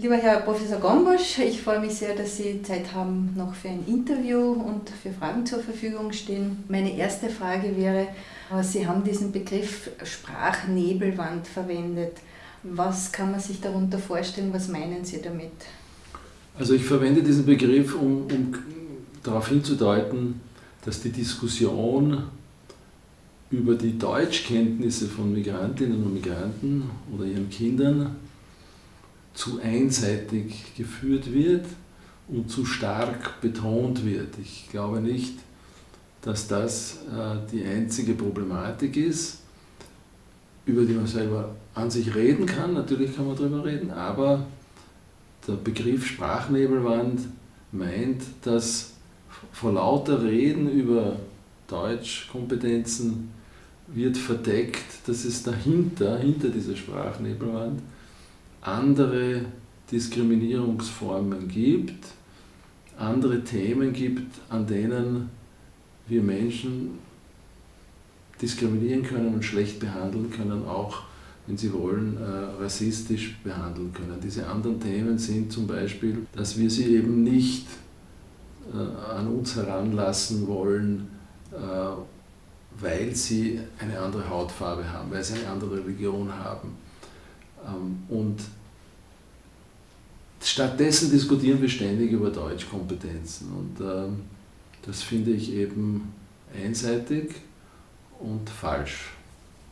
Lieber Herr Professor Gombosch, ich freue mich sehr, dass Sie Zeit haben noch für ein Interview und für Fragen zur Verfügung stehen. Meine erste Frage wäre, Sie haben diesen Begriff Sprachnebelwand verwendet. Was kann man sich darunter vorstellen? Was meinen Sie damit? Also ich verwende diesen Begriff, um, um darauf hinzudeuten, dass die Diskussion über die Deutschkenntnisse von Migrantinnen und Migranten oder ihren Kindern zu einseitig geführt wird und zu stark betont wird. Ich glaube nicht, dass das äh, die einzige Problematik ist, über die man selber an sich reden kann. Natürlich kann man darüber reden, aber der Begriff Sprachnebelwand meint, dass vor lauter Reden über Deutschkompetenzen wird verdeckt, dass es dahinter, hinter dieser Sprachnebelwand, andere Diskriminierungsformen gibt, andere Themen gibt, an denen wir Menschen diskriminieren können und schlecht behandeln können, auch wenn Sie wollen, äh, rassistisch behandeln können. Diese anderen Themen sind zum Beispiel, dass wir sie eben nicht äh, an uns heranlassen wollen, äh, weil sie eine andere Hautfarbe haben, weil sie eine andere Religion haben. Ähm, und stattdessen diskutieren wir ständig über Deutschkompetenzen und ähm, das finde ich eben einseitig und falsch.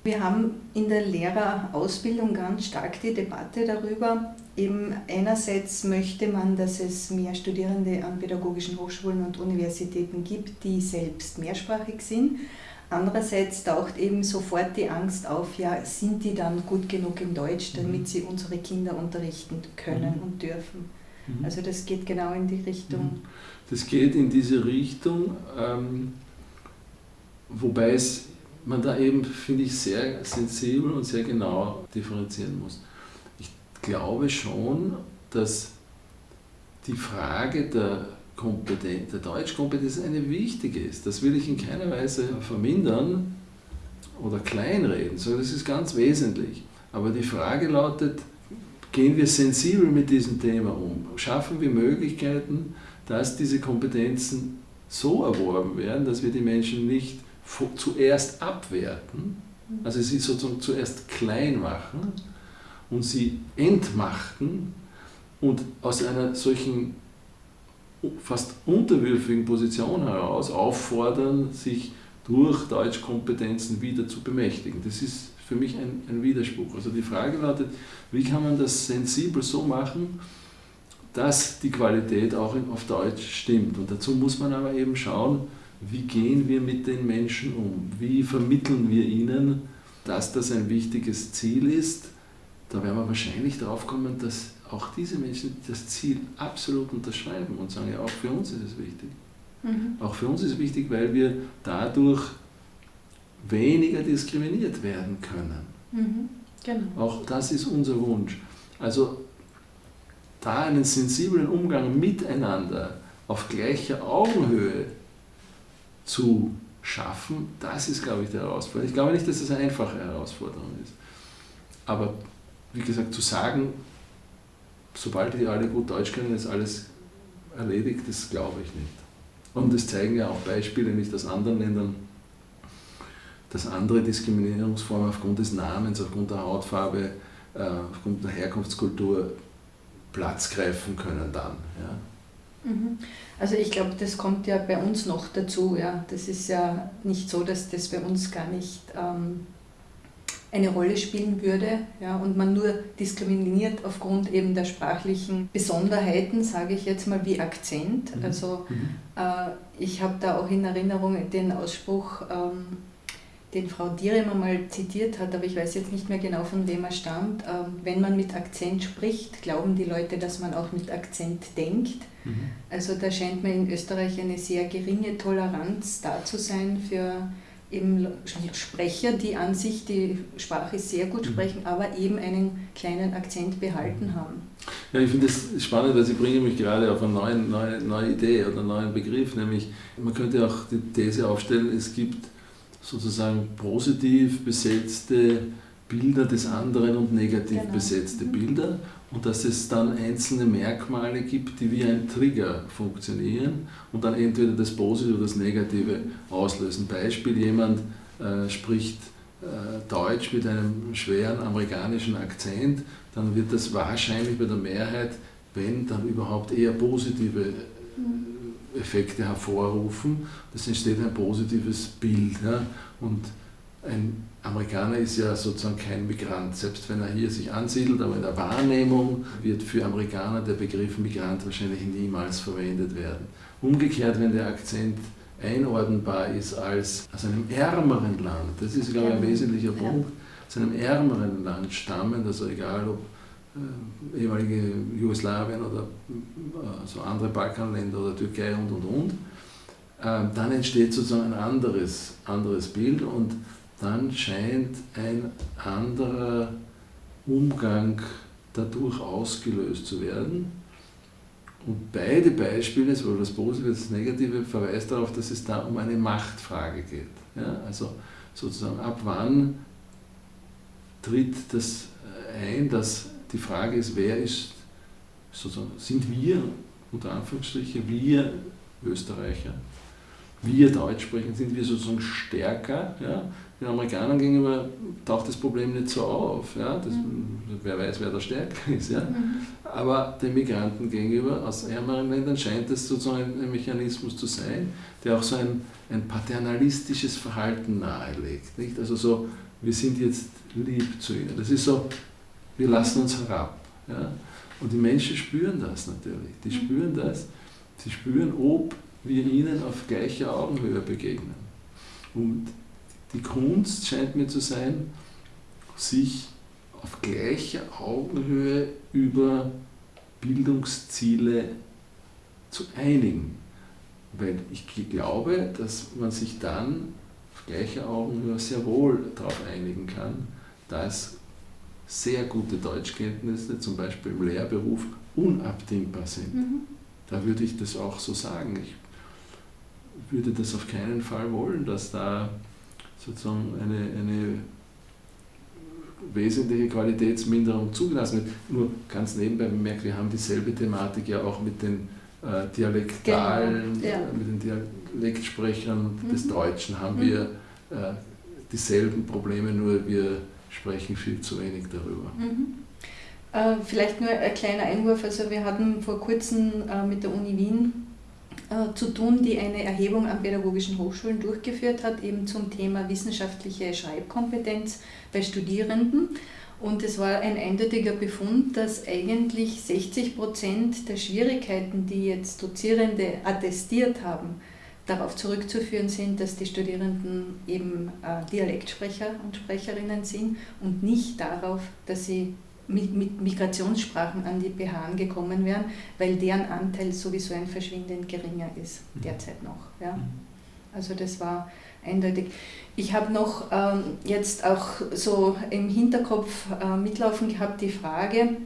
Wir haben in der Lehrerausbildung ganz stark die Debatte darüber, eben einerseits möchte man, dass es mehr Studierende an pädagogischen Hochschulen und Universitäten gibt, die selbst mehrsprachig sind. Andererseits taucht eben sofort die Angst auf, ja, sind die dann gut genug in Deutsch, damit mhm. sie unsere Kinder unterrichten können mhm. und dürfen. Mhm. Also das geht genau in die Richtung. Mhm. Das geht in diese Richtung, ähm, wobei es man da eben, finde ich, sehr sensibel und sehr genau differenzieren muss. Ich glaube schon, dass die Frage der, Kompetenz, der Deutschkompetenz eine wichtige ist. Das will ich in keiner Weise vermindern oder kleinreden, sondern das ist ganz wesentlich. Aber die Frage lautet, gehen wir sensibel mit diesem Thema um? Schaffen wir Möglichkeiten, dass diese Kompetenzen so erworben werden, dass wir die Menschen nicht zuerst abwerten, also sie sozusagen zuerst klein machen und sie entmachten und aus einer solchen fast unterwürfigen Position heraus auffordern, sich durch Deutschkompetenzen wieder zu bemächtigen. Das ist für mich ein, ein Widerspruch. Also die Frage lautet, wie kann man das sensibel so machen, dass die Qualität auch auf Deutsch stimmt. Und dazu muss man aber eben schauen, wie gehen wir mit den Menschen um? Wie vermitteln wir ihnen, dass das ein wichtiges Ziel ist? Da werden wir wahrscheinlich darauf kommen, dass auch diese Menschen das Ziel absolut unterschreiben und sagen, ja, auch für uns ist es wichtig. Mhm. Auch für uns ist es wichtig, weil wir dadurch weniger diskriminiert werden können. Mhm. Genau. Auch das ist unser Wunsch. Also da einen sensiblen Umgang miteinander auf gleicher Augenhöhe zu schaffen, das ist, glaube ich, die Herausforderung. Ich glaube nicht, dass das eine einfache Herausforderung ist. Aber wie gesagt, zu sagen, sobald die alle gut Deutsch können, ist alles erledigt, das glaube ich nicht. Und das zeigen ja auch Beispiele nicht aus anderen Ländern, dass andere Diskriminierungsformen aufgrund des Namens, aufgrund der Hautfarbe, äh, aufgrund der Herkunftskultur Platz greifen können dann. Ja. Mhm. Also ich glaube, das kommt ja bei uns noch dazu. Ja. Das ist ja nicht so, dass das bei uns gar nicht ähm, eine Rolle spielen würde ja, und man nur diskriminiert aufgrund eben der sprachlichen Besonderheiten, sage ich jetzt mal, wie Akzent. Mhm. Also mhm. äh, ich habe da auch in Erinnerung den Ausspruch, ähm, den Frau Dieremer mal zitiert hat, aber ich weiß jetzt nicht mehr genau, von wem er stammt. Ähm, wenn man mit Akzent spricht, glauben die Leute, dass man auch mit Akzent denkt. Mhm. Also da scheint mir in Österreich eine sehr geringe Toleranz da zu sein für eben Sprecher, die an sich die Sprache sehr gut mhm. sprechen, mhm. aber eben einen kleinen Akzent behalten haben. Ja, ich finde das spannend, weil Sie bringen mich gerade auf eine neue, neue, neue Idee oder einen neuen Begriff, nämlich man könnte auch die These aufstellen, es gibt sozusagen positiv besetzte Bilder des anderen und negativ Genau. besetzte Mhm. Bilder und dass es dann einzelne Merkmale gibt, die wie ein Trigger funktionieren und dann entweder das Positive oder das Negative auslösen. Beispiel, jemand äh, spricht äh, Deutsch mit einem schweren amerikanischen Akzent, dann wird das wahrscheinlich bei der Mehrheit, wenn dann überhaupt eher positive äh, Effekte hervorrufen. Das entsteht ein positives Bild. Ja? Und ein Amerikaner ist ja sozusagen kein Migrant, selbst wenn er hier sich ansiedelt, aber in der Wahrnehmung wird für Amerikaner der Begriff Migrant wahrscheinlich niemals verwendet werden. Umgekehrt, wenn der Akzent einordnbar ist als aus einem ärmeren Land, das ist, glaube ich, ein wesentlicher. Punkt, aus einem ärmeren Land stammend, also egal ob äh, ehemalige Jugoslawien oder äh, so andere Balkanländer oder Türkei und und und, äh, dann entsteht sozusagen ein anderes, anderes Bild und dann scheint ein anderer Umgang dadurch ausgelöst zu werden. Und beide Beispiele, sowohl das Positive als das Negative, verweist darauf, dass es da um eine Machtfrage geht. Ja, also sozusagen ab wann tritt das ein, dass die Frage ist, wer ist, sozusagen, sind wir, unter Anführungsstrichen, wir Österreicher, wir Deutsch sprechen, sind wir sozusagen stärker. Ja? Den Amerikanern gegenüber taucht das Problem nicht so auf. Ja? Das, Wer weiß, wer da stärker ist. Ja? Aber den Migranten gegenüber aus ärmeren Ländern scheint es sozusagen ein, ein Mechanismus zu sein, der auch so ein, ein paternalistisches Verhalten nahelegt. Nicht? Also so, wir sind jetzt lieb zu ihnen. Das ist so, wir lassen uns herab. Ja? Und die Menschen spüren das natürlich. Die spüren das. Sie spüren, ob wir ihnen auf gleicher Augenhöhe begegnen. Und die Kunst scheint mir zu sein, sich auf gleicher Augenhöhe über Bildungsziele zu einigen. Weil ich glaube, dass man sich dann auf gleicher Augenhöhe sehr wohl darauf einigen kann, dass sehr gute Deutschkenntnisse, zum Beispiel im Lehrberuf, unabdingbar sind. Mhm. Da würde ich das auch so sagen. Ich würde das auf keinen Fall wollen, dass da sozusagen eine, eine wesentliche Qualitätsminderung zugelassen wird. Nur ganz nebenbei bemerkt, wir haben dieselbe Thematik ja auch mit den äh, Dialektalen, Genau, ja. mit den Dialektsprechern des Mhm. Deutschen haben Mhm. wir äh, dieselben Probleme, nur wir sprechen viel zu wenig darüber. Mhm. Äh, vielleicht nur ein kleiner Einwurf. Also wir hatten vor kurzem äh, mit der Uni Wien äh, zu tun, die eine Erhebung an pädagogischen Hochschulen durchgeführt hat, eben zum Thema wissenschaftliche Schreibkompetenz bei Studierenden. Und es war ein eindeutiger Befund, dass eigentlich 60 Prozent der Schwierigkeiten, die jetzt Dozierende attestiert haben, darauf zurückzuführen sind, dass die Studierenden eben äh, Dialektsprecher und Sprecherinnen sind und nicht darauf, dass sie mit, mit Migrationssprachen an die BH gekommen wären, weil deren Anteil sowieso ein verschwindend geringer ist, Mhm. derzeit noch. Ja. Also das war eindeutig. Ich habe noch ähm, jetzt auch so im Hinterkopf äh, mitlaufen gehabt die Frage,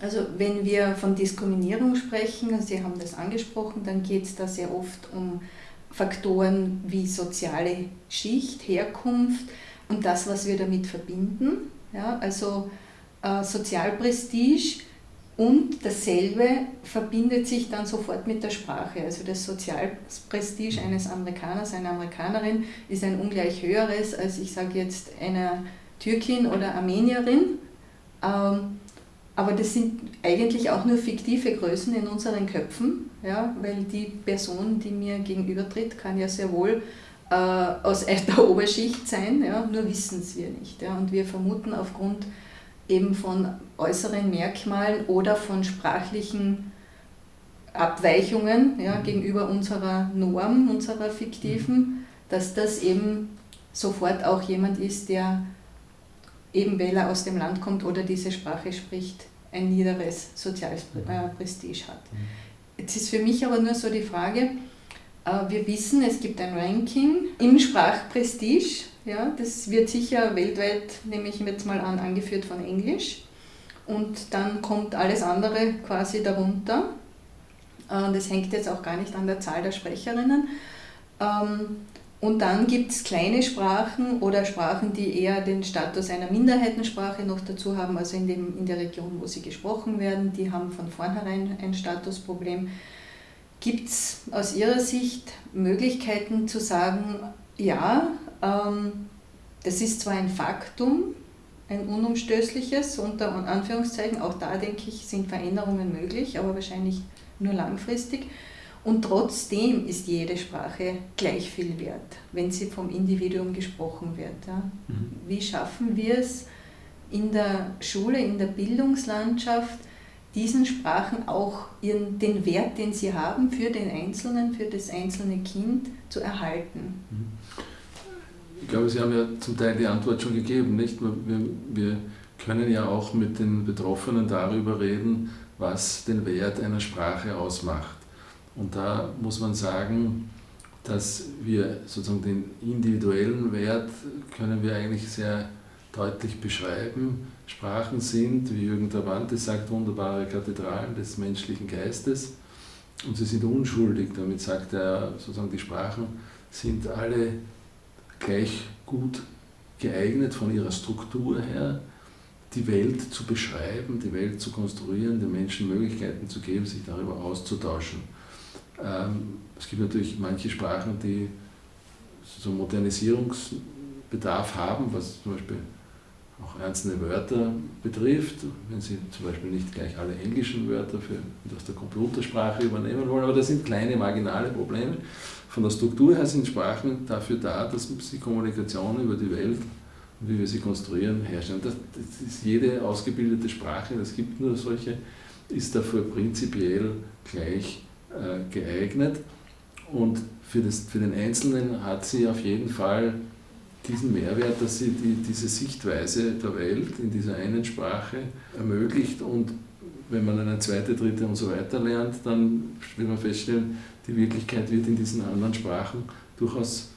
also wenn wir von Diskriminierung sprechen, und Sie haben das angesprochen, dann geht es da sehr oft um Faktoren wie soziale Schicht, Herkunft und das, was wir damit verbinden. Ja, also Sozialprestige und dasselbe verbindet sich dann sofort mit der Sprache. Also das Sozialprestige eines Amerikaners, einer Amerikanerin ist ein ungleich höheres als ich sage jetzt einer Türkin oder Armenierin. Ähm, aber das sind eigentlich auch nur fiktive Größen in unseren Köpfen, ja, weil die Person, die mir gegenübertritt, kann ja sehr wohl äh, aus der Oberschicht sein, ja, nur wissen es wir nicht. Ja, und wir vermuten aufgrund eben von äußeren Merkmalen oder von sprachlichen Abweichungen ja, gegenüber unserer Norm, unserer fiktiven, dass das eben sofort auch jemand ist, der eben weil er aus dem Land kommt oder diese Sprache spricht, ein niederes soziales äh, Prestige hat. Jetzt ist für mich aber nur so die Frage, äh, wir wissen, es gibt ein Ranking im Sprachprestige, ja, das wird sicher weltweit, nehme ich jetzt mal an, angeführt von Englisch und dann kommt alles andere quasi darunter. Äh, Das hängt jetzt auch gar nicht an der Zahl der Sprecherinnen. Ähm, Und dann gibt es kleine Sprachen oder Sprachen, die eher den Status einer Minderheitensprache noch dazu haben, also in, dem, in der Region, wo sie gesprochen werden, die haben von vornherein ein Statusproblem. Gibt es aus Ihrer Sicht Möglichkeiten zu sagen, ja, das ist zwar ein Faktum, ein unumstößliches, unter Anführungszeichen, auch da denke ich, sind Veränderungen möglich, aber wahrscheinlich nur langfristig. Und trotzdem ist jede Sprache gleich viel wert, wenn sie vom Individuum gesprochen wird. Ja. Mhm. Wie schaffen wir es in der Schule, in der Bildungslandschaft, diesen Sprachen auch ihren, den Wert, den sie haben für den Einzelnen, für das einzelne Kind zu erhalten? Mhm. Ich glaube, Sie haben ja zum Teil die Antwort schon gegeben, nicht? Wir, wir können ja auch mit den Betroffenen darüber reden, was den Wert einer Sprache ausmacht. Und da muss man sagen, dass wir sozusagen den individuellen Wert können wir eigentlich sehr deutlich beschreiben. Sprachen sind, wie Jürgen Travante sagt, wunderbare Kathedralen des menschlichen Geistes und sie sind unschuldig. Damit sagt er sozusagen, die Sprachen sind alle gleich gut geeignet von ihrer Struktur her, die Welt zu beschreiben, die Welt zu konstruieren, den Menschen Möglichkeiten zu geben, sich darüber auszutauschen. Ähm, es gibt natürlich manche Sprachen, die so Modernisierungsbedarf haben, was zum Beispiel auch einzelne Wörter betrifft, wenn Sie zum Beispiel nicht gleich alle englischen Wörter für, aus der Computersprache übernehmen wollen, aber das sind kleine marginale Probleme. Von der Struktur her sind Sprachen dafür da, dass sie Kommunikation über die Welt und wie wir sie konstruieren herstellen. Das, das ist jede ausgebildete Sprache, es gibt nur solche, ist dafür prinzipiell gleich äh, geeignet. Und für, das, für den Einzelnen hat sie auf jeden Fall diesen Mehrwert, dass sie die, diese Sichtweise der Welt in dieser einen Sprache ermöglicht. Und wenn man eine zweite, dritte und so weiter lernt, dann wird man feststellen, die Wirklichkeit wird in diesen anderen Sprachen durchaus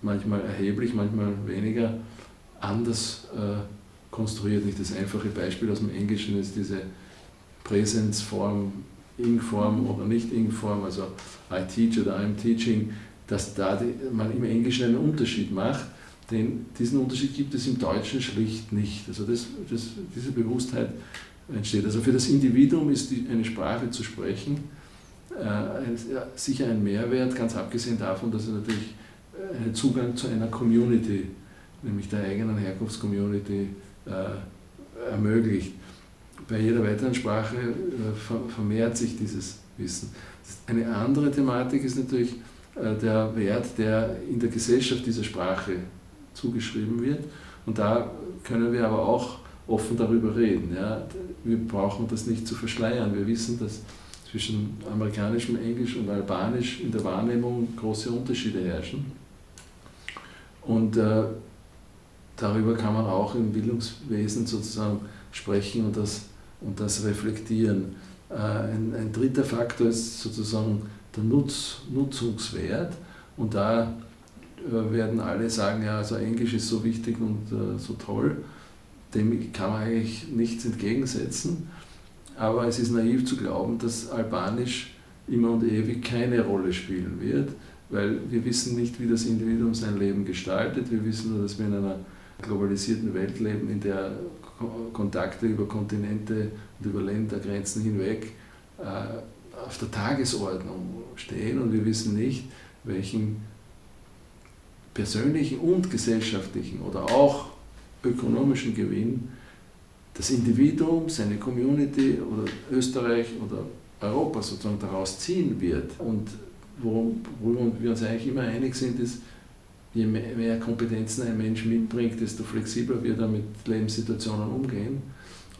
manchmal erheblich, manchmal weniger anders äh, konstruiert. Nicht das einfache Beispiel aus dem Englischen ist diese Präsenzform Ing-Form oder nicht Ing-Form, also I teach oder I'm teaching, dass da die, man im Englischen einen Unterschied macht, denn diesen Unterschied gibt es im Deutschen schlicht nicht. Also das, das, diese Bewusstheit entsteht. Also für das Individuum ist die, eine Sprache zu sprechen sicher ein Mehrwert, ganz abgesehen davon, dass es natürlich einen Zugang zu einer Community, nämlich der eigenen Herkunftscommunity, äh, ermöglicht bei jeder weiteren Sprache äh, vermehrt sich dieses Wissen. Eine andere Thematik ist natürlich äh, der Wert, der in der Gesellschaft dieser Sprache zugeschrieben wird. Und da können wir aber auch offen darüber reden. Ja. Wir brauchen das nicht zu verschleiern. Wir wissen, dass zwischen amerikanischem Englisch und Albanisch in der Wahrnehmung große Unterschiede herrschen. Und äh, darüber kann man auch im Bildungswesen sozusagen sprechen und das und das reflektieren. Äh, ein, ein dritter Faktor ist sozusagen der Nutz, Nutzungswert und da äh, werden alle sagen, ja, also Englisch ist so wichtig und äh, so toll, dem kann man eigentlich nichts entgegensetzen, aber es ist naiv zu glauben, dass Albanisch immer und ewig keine Rolle spielen wird, weil wir wissen nicht, wie das Individuum sein Leben gestaltet, wir wissen nur, dass wir in einer globalisierten Welt leben, in der Kontakte über Kontinente und über Ländergrenzen hinweg äh, auf der Tagesordnung stehen. Und wir wissen nicht, welchen persönlichen und gesellschaftlichen oder auch ökonomischen Gewinn das Individuum, seine Community oder Österreich oder Europa sozusagen daraus ziehen wird. Und worüber wir uns eigentlich immer einig sind, ist, je mehr Kompetenzen ein Mensch mitbringt, desto flexibler wird er mit Lebenssituationen umgehen.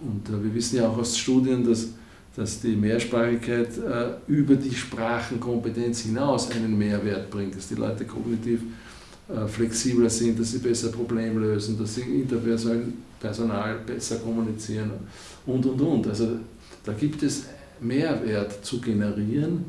Und äh, wir wissen ja auch aus Studien, dass, dass die Mehrsprachigkeit äh, über die Sprachenkompetenz hinaus einen Mehrwert bringt, dass die Leute kognitiv äh, flexibler sind, dass sie besser Probleme lösen, dass sie interpersonal besser kommunizieren und, und, und. Also da gibt es Mehrwert zu generieren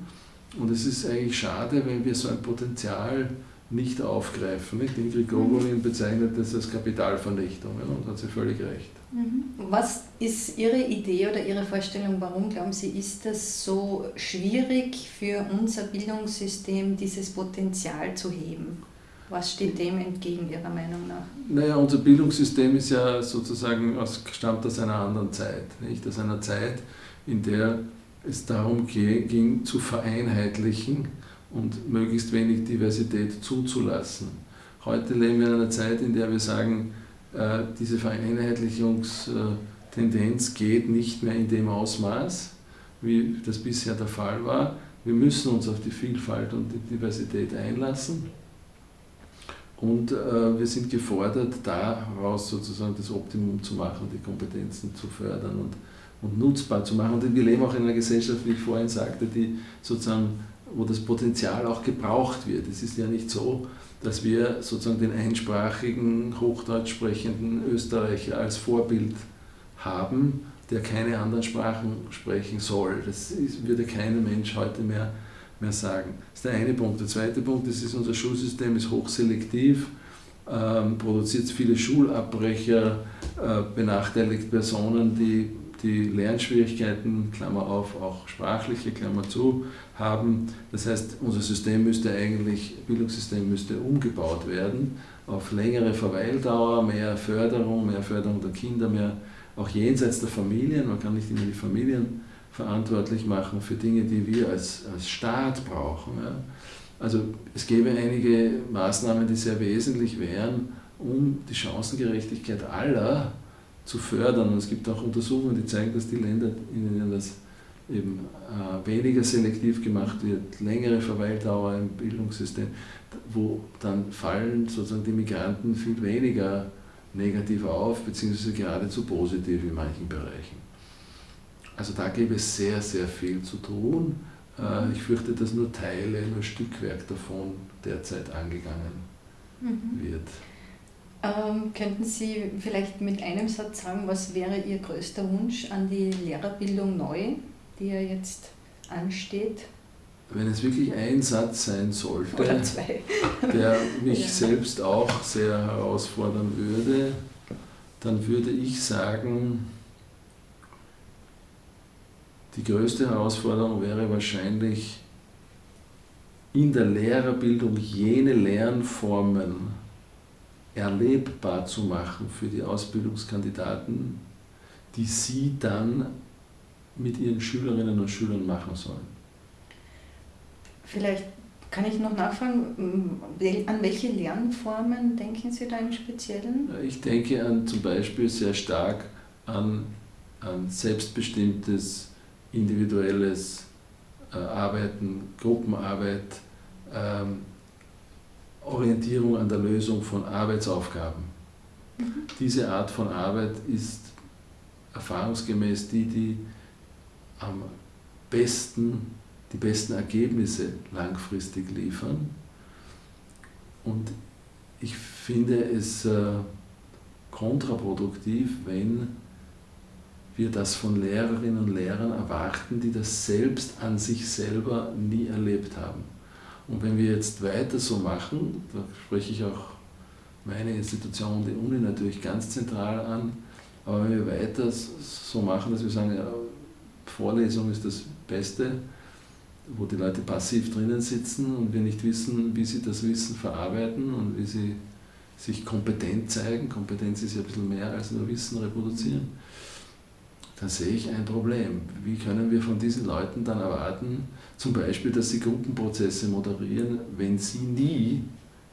und es ist eigentlich schade, wenn wir so ein Potenzial nicht aufgreifen. Nicht? Ingrid Gogolin bezeichnet das als Kapitalvernichtung ja, und hat sie völlig recht. Mhm. Was ist Ihre Idee oder Ihre Vorstellung, warum glauben Sie, ist es so schwierig für unser Bildungssystem, dieses Potenzial zu heben? Was steht dem entgegen Ihrer Meinung nach? Naja, unser Bildungssystem ist ja sozusagen aus, stammt aus einer anderen Zeit. Nicht? Aus einer Zeit, in der es darum ging, zu vereinheitlichen und möglichst wenig Diversität zuzulassen. Heute leben wir in einer Zeit, in der wir sagen, äh, diese Vereinheitlichungstendenz geht nicht mehr in dem Ausmaß, wie das bisher der Fall war. Wir müssen uns auf die Vielfalt und die Diversität einlassen. Und äh, wir sind gefordert, daraus sozusagen das Optimum zu machen, die Kompetenzen zu fördern und, und nutzbar zu machen. Und wir leben auch in einer Gesellschaft, wie ich vorhin sagte, die sozusagen, wo das Potenzial auch gebraucht wird. Es ist ja nicht so, dass wir sozusagen den einsprachigen, hochdeutsch sprechenden Österreicher als Vorbild haben, der keine anderen Sprachen sprechen soll. Das ist, würde kein Mensch heute mehr, mehr sagen. Das ist der eine Punkt. Der zweite Punkt ist, ist unser Schulsystem ist hochselektiv, ähm, produziert viele Schulabbrecher, äh, benachteiligt Personen, die die Lernschwierigkeiten, Klammer auf, auch sprachliche, Klammer zu, haben. Das heißt, unser System müsste eigentlich, Bildungssystem müsste umgebaut werden auf längere Verweildauer, mehr Förderung, mehr Förderung der Kinder, mehr auch jenseits der Familien. Man kann nicht immer die Familien verantwortlich machen für Dinge, die wir als, als Staat brauchen. Ja. Also es gäbe einige Maßnahmen, die sehr wesentlich wären, um die Chancengerechtigkeit aller zu fördern. Und es gibt auch Untersuchungen, die zeigen, dass die Länder, in denen das eben äh, weniger selektiv gemacht wird, längere Verweildauer im Bildungssystem, wo dann fallen sozusagen die Migranten viel weniger negativ auf, beziehungsweise geradezu positiv in manchen Bereichen. Also da gäbe es sehr, sehr viel zu tun. Äh, ich fürchte, dass nur Teile, nur Stückwerk davon derzeit angegangen mhm. wird. Ähm, könnten Sie vielleicht mit einem Satz sagen, was wäre Ihr größter Wunsch an die Lehrerbildung neu, die ja jetzt ansteht? Wenn es wirklich ein Satz sein sollte, der mich ja. selbst auch sehr herausfordern würde, dann würde ich sagen, die größte Herausforderung wäre wahrscheinlich in der Lehrerbildung jene Lernformen erlebbar zu machen für die Ausbildungskandidaten, die sie dann mit ihren Schülerinnen und Schülern machen sollen. Vielleicht kann ich noch nachfragen, an welche Lernformen denken Sie da im Speziellen? Ich denke an zum Beispiel sehr stark an, an selbstbestimmtes, individuelles äh, Arbeiten, Gruppenarbeit, ähm, Orientierung an der Lösung von Arbeitsaufgaben. Mhm. Diese Art von Arbeit ist erfahrungsgemäß die, die am besten die besten Ergebnisse langfristig liefern. Und ich finde es äh, kontraproduktiv, wenn wir das von Lehrerinnen und Lehrern erwarten, die das selbst an sich selber nie erlebt haben. Und wenn wir jetzt weiter so machen, da spreche ich auch meine Institution, die Uni natürlich ganz zentral an, aber wenn wir weiter so machen, dass wir sagen, ja, Vorlesung ist das Beste, wo die Leute passiv drinnen sitzen und wir nicht wissen, wie sie das Wissen verarbeiten und wie sie sich kompetent zeigen, Kompetenz ist ja ein bisschen mehr als nur Wissen reproduzieren, dann sehe ich ein Problem. Wie können wir von diesen Leuten dann erwarten, zum Beispiel, dass sie Gruppenprozesse moderieren, wenn sie nie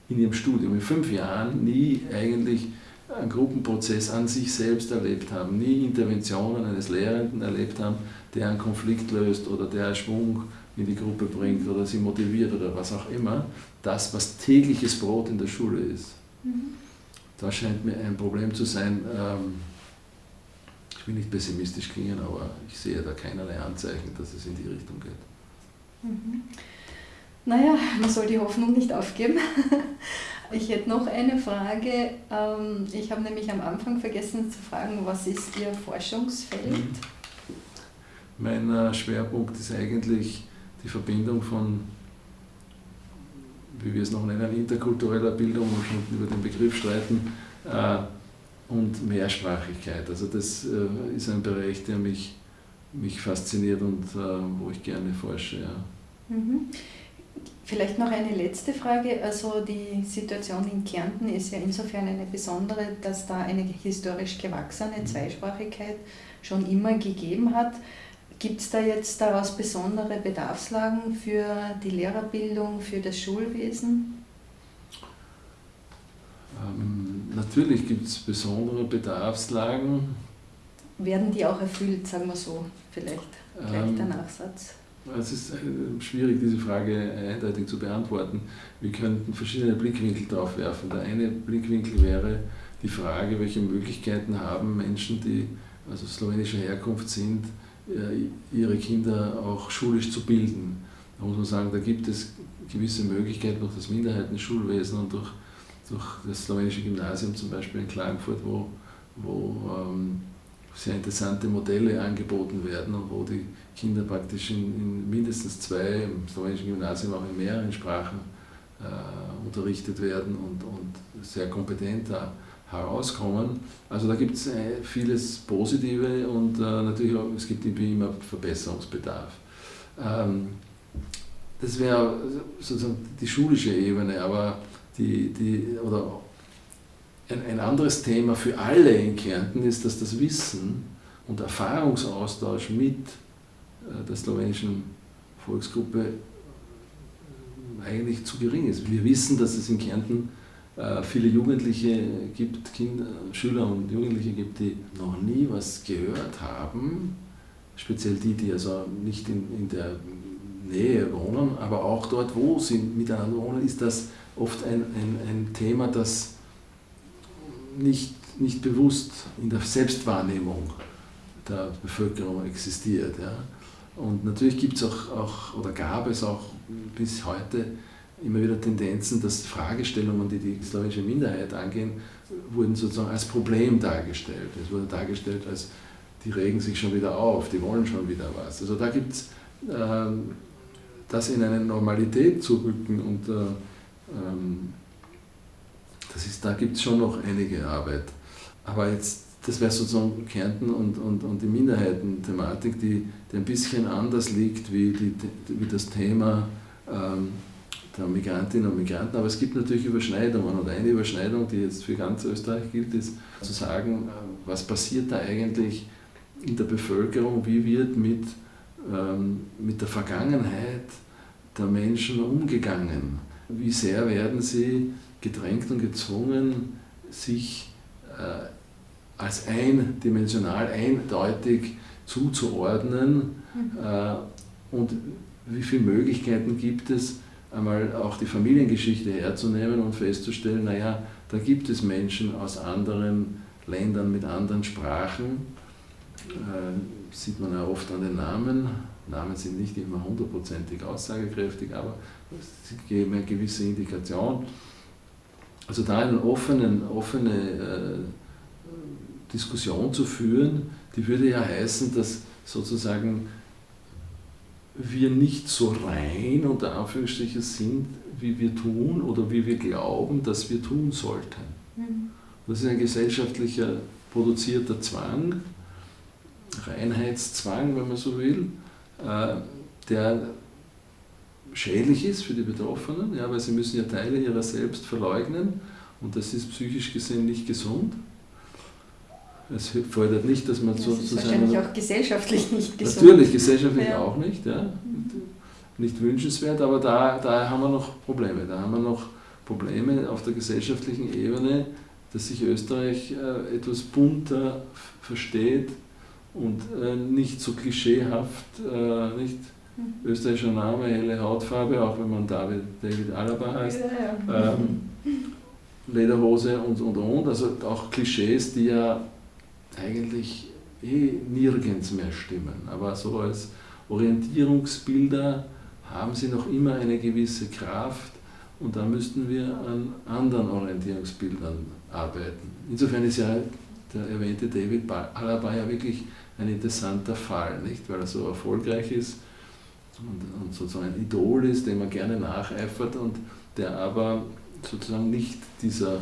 in ihrem Studium, in fünf Jahren, nie eigentlich einen Gruppenprozess an sich selbst erlebt haben, nie Interventionen eines Lehrenden erlebt haben, der einen Konflikt löst oder der Schwung in die Gruppe bringt oder sie motiviert oder was auch immer, das, was tägliches Brot in der Schule ist. Mhm. Das scheint mir ein Problem zu sein. Ähm, will nicht pessimistisch klingen, aber ich sehe da keinerlei Anzeichen, dass es in die Richtung geht. Mhm. Naja, man soll die Hoffnung nicht aufgeben. Ich hätte noch eine Frage. Ähm, ich habe nämlich am Anfang vergessen zu fragen, was ist Ihr Forschungsfeld? Mhm. Mein äh, Schwerpunkt ist eigentlich die Verbindung von wie wir es noch nennen, interkultureller Bildung, man kann über den Begriff streiten, äh, und Mehrsprachigkeit. Also das äh, ist ein Bereich, der mich, mich fasziniert und äh, wo ich gerne forsche. Ja. Mhm. Vielleicht noch eine letzte Frage. Also die Situation in Kärnten ist ja insofern eine besondere, dass da eine historisch gewachsene mhm. Zweisprachigkeit schon immer gegeben hat. Gibt es da jetzt daraus besondere Bedarfslagen für die Lehrerbildung, für das Schulwesen? Ähm, natürlich gibt es besondere Bedarfslagen. Werden die auch erfüllt, sagen wir so, vielleicht gleich ähm, der Nachsatz? Es ist äh, schwierig, diese Frage eindeutig zu beantworten. Wir könnten verschiedene Blickwinkel darauf werfen. Der eine Blickwinkel wäre die Frage, welche Möglichkeiten haben Menschen, die also slowenischer Herkunft sind, äh, ihre Kinder auch schulisch zu bilden. Da muss man sagen, da gibt es gewisse Möglichkeiten durch das Minderheitenschulwesen und durch, durch das slowenische Gymnasium zum Beispiel in Klagenfurt, wo, wo ähm, sehr interessante Modelle angeboten werden und wo die Kinder praktisch in, in mindestens zwei, im slowenischen Gymnasium auch in mehreren Sprachen äh, unterrichtet werden und, und sehr kompetent da herauskommen. Also da gibt es äh, vieles Positive und äh, natürlich auch, es gibt immer Verbesserungsbedarf. Ähm, das wäre sozusagen die schulische Ebene, aber die, die, oder ein, ein anderes Thema für alle in Kärnten ist, dass das Wissen und Erfahrungsaustausch mit äh, der slowenischen Volksgruppe eigentlich zu gering ist. Wir wissen, dass es in Kärnten äh, viele Jugendliche gibt, Kinder, Schüler und Jugendliche gibt, die noch nie was gehört haben, speziell die, die also nicht in, in der Nähe wohnen, aber auch dort, wo sie miteinander wohnen, ist das oft ein, ein, ein Thema, das nicht, nicht bewusst in der Selbstwahrnehmung der Bevölkerung existiert. Ja. Und natürlich gibt es auch, auch, oder gab es auch bis heute immer wieder Tendenzen, dass Fragestellungen, die die slawische Minderheit angehen, wurden sozusagen als Problem dargestellt. Es wurde dargestellt als, die regen sich schon wieder auf, die wollen schon wieder was. Also da gibt es äh, das in eine Normalität zu rücken und äh, das ist, da gibt es schon noch einige Arbeit. Aber jetzt, das wäre sozusagen Kärnten und, und, und die Minderheiten-Thematik, die, die ein bisschen anders liegt wie, die, wie das Thema ähm, der Migrantinnen und Migranten. Aber es gibt natürlich Überschneidungen. Und eine Überschneidung, die jetzt für ganz Österreich gilt, ist zu sagen, äh, was passiert da eigentlich in der Bevölkerung, wie wird mit, ähm, mit der Vergangenheit der Menschen umgegangen. Wie sehr werden sie gedrängt und gezwungen, sich äh, als eindimensional, eindeutig zuzuordnen mhm. äh, und wie viele Möglichkeiten gibt es, einmal auch die Familiengeschichte herzunehmen und festzustellen, naja, da gibt es Menschen aus anderen Ländern mit anderen Sprachen, äh, sieht man ja oft an den Namen. Namen sind nicht immer hundertprozentig aussagekräftig, aber sie geben eine gewisse Indikation. Also da eine offene, offene äh, Diskussion zu führen, die würde ja heißen, dass sozusagen wir nicht so rein unter Anführungsstrichen sind, wie wir tun oder wie wir glauben, dass wir tun sollten. Mhm. Das ist ein gesellschaftlicher produzierter Zwang, Reinheitszwang, wenn man so will, der schädlich ist für die Betroffenen, ja, weil sie müssen ja Teile ihrer selbst verleugnen und das ist psychisch gesehen nicht gesund. Es fordert nicht, dass man das so ist wahrscheinlich auch gesellschaftlich nicht gesund. Natürlich, gesellschaftlich ja. auch nicht, ja. Nicht wünschenswert, aber da, da haben wir noch Probleme. Da haben wir noch Probleme auf der gesellschaftlichen Ebene, dass sich Österreich äh, etwas bunter versteht und äh, nicht so klischeehaft, äh, nicht mhm. österreichischer Name, helle Hautfarbe, auch wenn man David, David Alaba heißt. Ja, ja. Ähm, Lederhose und und und, also auch Klischees, die ja eigentlich eh nirgends mehr stimmen. Aber so als Orientierungsbilder haben sie noch immer eine gewisse Kraft und da müssten wir an anderen Orientierungsbildern arbeiten. Insofern ist ja der erwähnte David Alaba ja wirklich ein interessanter Fall, nicht? weil er so erfolgreich ist und, und sozusagen ein Idol ist, dem man gerne nacheifert und der aber sozusagen nicht dieser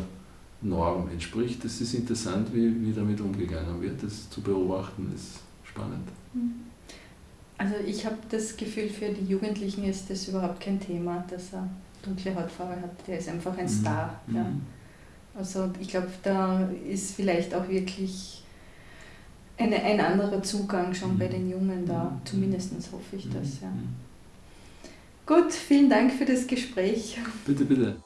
Norm entspricht. Es ist interessant, wie, wie damit umgegangen wird. Das zu beobachten ist spannend. Mhm. Also ich habe das Gefühl, für die Jugendlichen ist das überhaupt kein Thema, dass er dunkle Hautfarbe hat. Der ist einfach ein mhm. Star. Mhm. Also ich glaube, da ist vielleicht auch wirklich eine, ein anderer Zugang schon mhm. bei den Jungen da. Mhm. Zumindest hoffe ich das. Ja. Gut, vielen Dank für das Gespräch. Bitte, bitte.